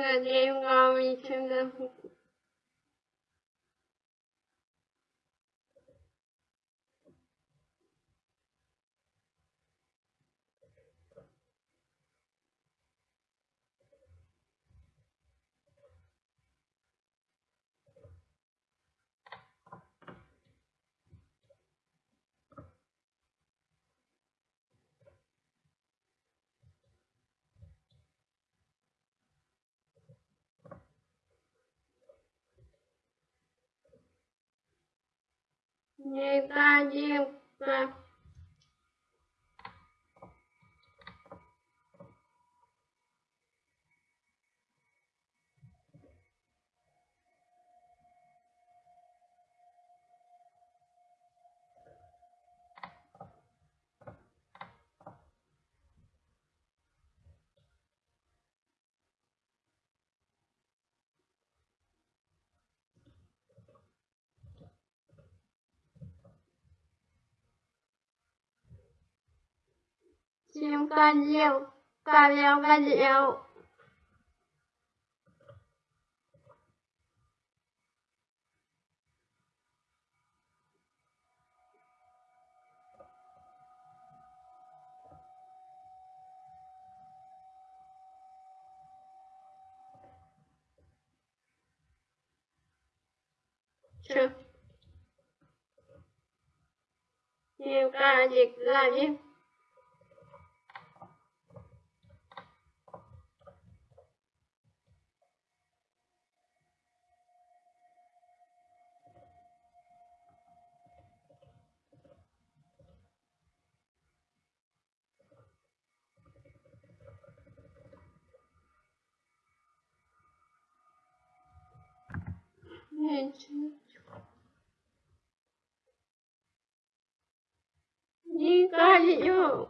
感觉用猫咪的 Не дадим. Chim ca diêu ca leo ca diệu Chim ca dịch là gì? женщины. Николю.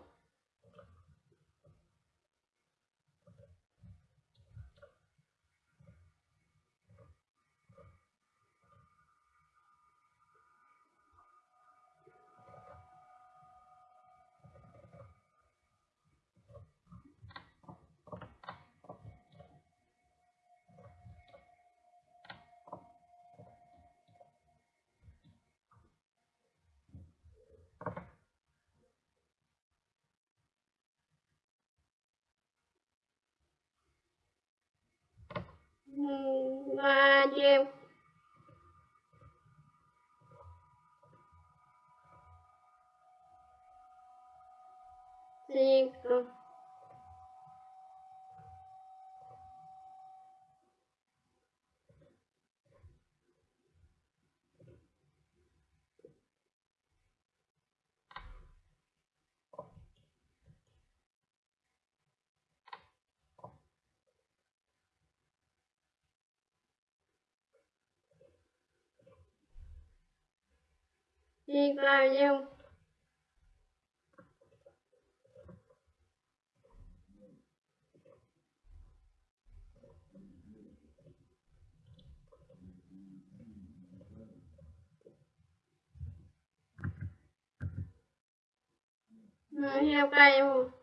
Ba chiêu cinco đi bao nhiêu heo cây không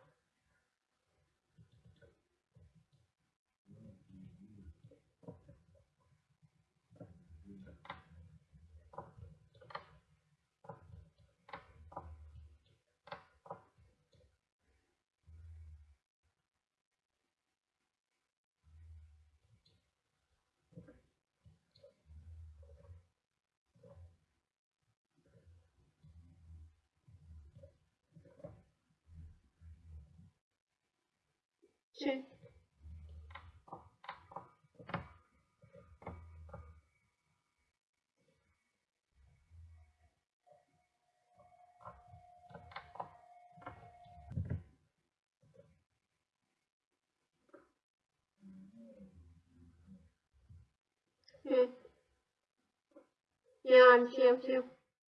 two, hmm. Yeah, I'm here, I'm here.